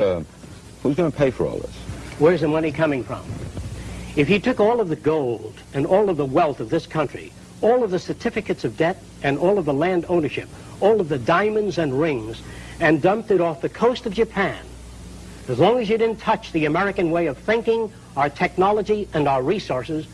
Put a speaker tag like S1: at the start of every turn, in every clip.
S1: Uh, who's going to pay for all this?
S2: Where's the money coming from? If he took all of the gold and all of the wealth of this country, all of the certificates of debt and all of the land ownership, all of the diamonds and rings, and dumped it off the coast of Japan, as long as you didn't touch the American way of thinking, our technology, and our resources,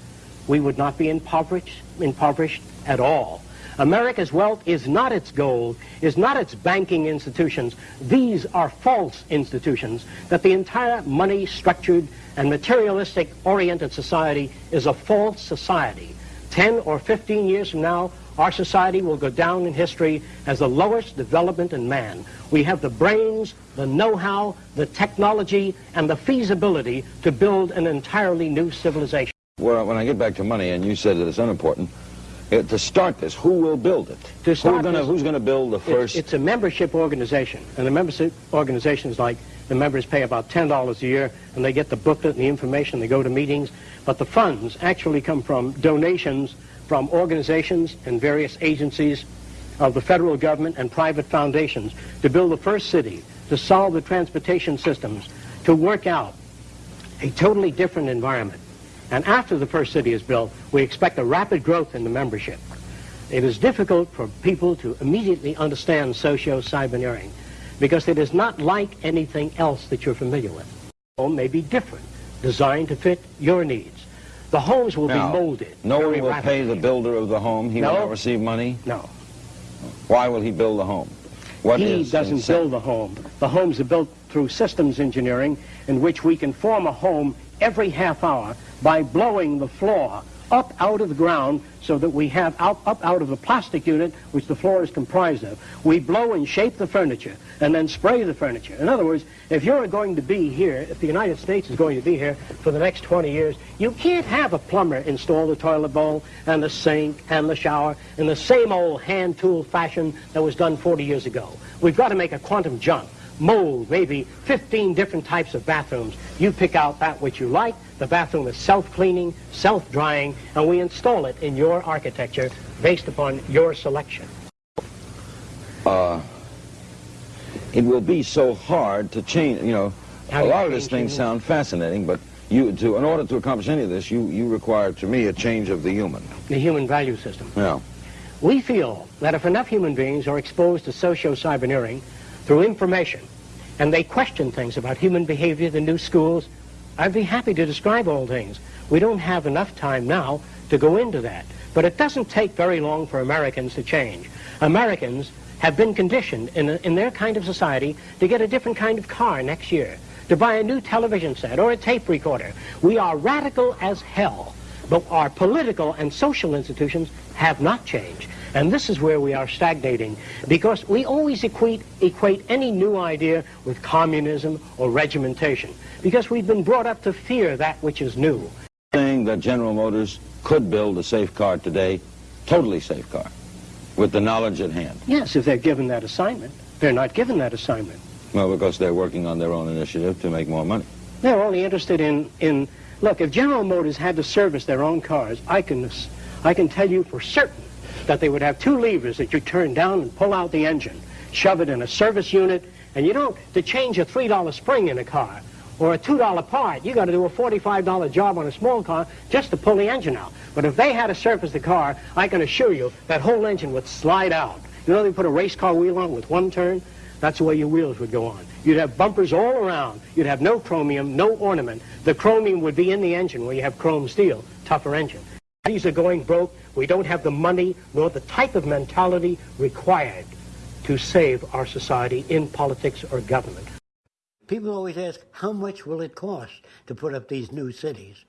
S2: we would not be impoverished, impoverished at all. America's wealth is not its gold, is not its banking institutions. These are false institutions, that the entire money-structured and materialistic-oriented society is a false society. 10 or 15 years from now, our society will go down in history as the lowest development in man. We have the brains, the know-how, the technology, and the feasibility to build an entirely new civilization.
S1: Well, when I get back to money, and you said that it's unimportant, uh, to start this, who will build it?
S2: To start
S1: gonna,
S2: this-
S1: who's going to build the first?
S2: It's, it's a membership organization, and the membership organization is like the members pay about $10 a year, and they get the booklet and the information, they go to meetings, but the funds actually come from donations from organizations and various agencies of the federal government and private foundations to build the first city, to solve the transportation systems, to work out a totally different environment. And after the first city is built, we expect a rapid growth in the membership. It is difficult for people to immediately understand socio-cyberneering because it is not like anything else that you're familiar with. Home may be different, designed to fit your needs. The homes will
S1: Now,
S2: be molded.
S1: No one will pay the builder of the home. He will not receive money.
S2: No,
S1: Why will he build the home? What
S2: he doesn't build the home. The homes are built through systems engineering in which we can form a home every half hour by blowing the floor up out of the ground so that we have out, up out of the plastic unit which the floor is comprised of. We blow and shape the furniture and then spray the furniture. In other words, if you're going to be here, if the United States is going to be here for the next 20 years, you can't have a plumber install the toilet bowl and the sink and the shower in the same old hand tool fashion that was done 40 years ago. We've got to make a quantum jump mold maybe 15 different types of bathrooms. You pick out that which you like. The bathroom is self-cleaning, self-drying, and we install it in your architecture based upon your selection.
S1: Uh, it will be so hard to change, you know,
S2: How
S1: a lot of these things sound fascinating, but you, to, in order to accomplish any of this, you, you require, to me, a change of the human.
S2: The human value system.
S1: Yeah.
S2: We feel that if enough human beings are exposed to socio-cyberneering through information, and they question things about human behavior, the new schools, I'd be happy to describe all things. We don't have enough time now to go into that. But it doesn't take very long for Americans to change. Americans have been conditioned in, a, in their kind of society to get a different kind of car next year, to buy a new television set or a tape recorder. We are radical as hell, but our political and social institutions have not changed. And this is where we are stagnating, because we always equate, equate any new idea with communism or regimentation, because we've been brought up to fear that which is new.
S1: Saying that General Motors could build a safe car today, totally safe car, with the knowledge at hand.
S2: Yes, if they're given that assignment. They're not given that assignment.
S1: Well, because they're working on their own initiative to make more money.
S2: They're only interested in, in look, if General Motors had to service their own cars, I can, I can tell you for certain that they would have two levers that you turn down and pull out the engine, shove it in a service unit, and you don't, to change a $3 spring in a car or a $2 part, you got to do a $45 job on a small car just to pull the engine out. But if they had to service the car, I can assure you that whole engine would slide out. You know they put a race car wheel on with one turn? That's the way your wheels would go on. You'd have bumpers all around. You'd have no chromium, no ornament. The chromium would be in the engine where you have chrome steel, tougher engine. These are going broke. We don't have the money nor the type of mentality required to save our society in politics or government.
S3: People always ask, how much will it cost to put up these new cities?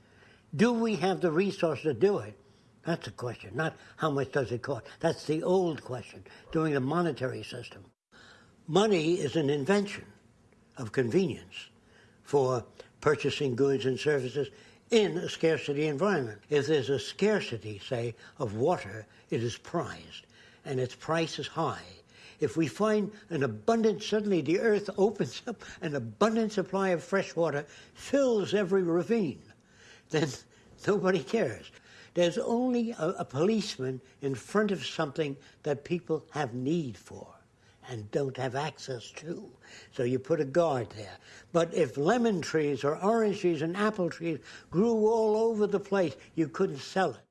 S3: Do we have the resource to do it? That's the question, not how much does it cost. That's the old question, doing the monetary system. Money is an invention of convenience for purchasing goods and services in a scarcity environment. If there's a scarcity, say, of water, it is prized, and its price is high. If we find an abundance, suddenly the earth opens up, an abundant supply of fresh water fills every ravine, then nobody cares. There's only a, a policeman in front of something that people have need for. And don't have access to. So you put a guard there. But if lemon trees or orange trees and apple trees grew all over the place, you couldn't sell it.